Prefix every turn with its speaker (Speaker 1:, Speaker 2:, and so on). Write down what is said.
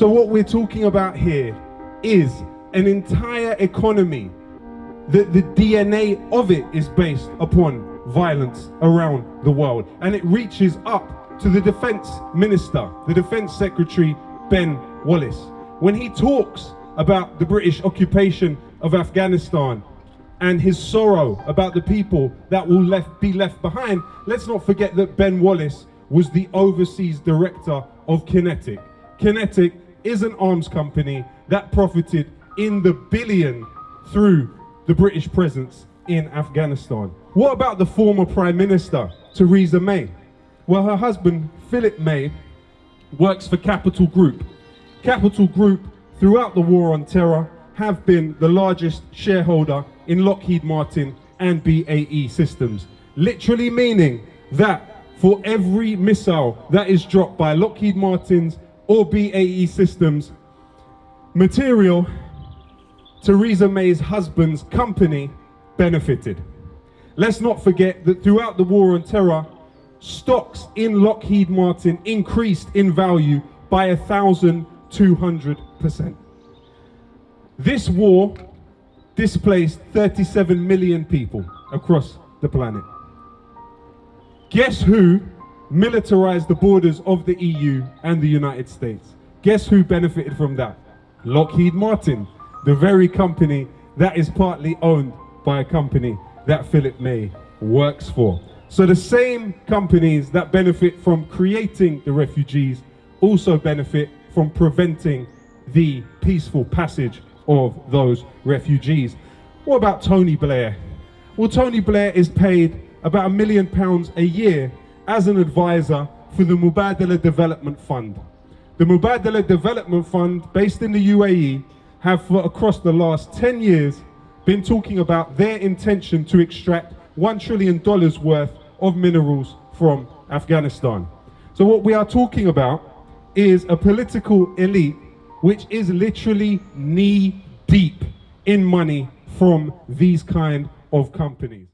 Speaker 1: So what we're talking about here is an entire economy that the DNA of it is based upon violence around the world. And it reaches up to the defense minister, the defense secretary, Ben Wallace. When he talks about the British occupation of Afghanistan and his sorrow about the people that will left, be left behind, let's not forget that Ben Wallace was the overseas director of Kinetic. QinetiQ is an arms company that profited in the billion through the British presence in Afghanistan. What about the former Prime Minister, Theresa May? Well, her husband, Philip May, works for Capital Group. Capital Group, throughout the war on terror, have been the largest shareholder in Lockheed Martin and BAE Systems. Literally meaning that for every missile that is dropped by Lockheed Martin's or BAE Systems, material Theresa May's husband's company benefited. Let's not forget that throughout the war on terror, stocks in Lockheed Martin increased in value by 1,200%. This war displaced 37 million people across the planet. Guess who militarized the borders of the EU and the United States? Guess who benefited from that? Lockheed Martin, the very company that is partly owned by a company that Philip May works for. So the same companies that benefit from creating the refugees also benefit from preventing the peaceful passage of those refugees. What about Tony Blair? Well, Tony Blair is paid about a million pounds a year as an advisor for the Mubadala Development Fund. The Mubadala Development Fund, based in the UAE, have for across the last 10 years been talking about their intention to extract $1 trillion worth of minerals from Afghanistan. So what we are talking about is a political elite which is literally knee deep in money from these kind of companies.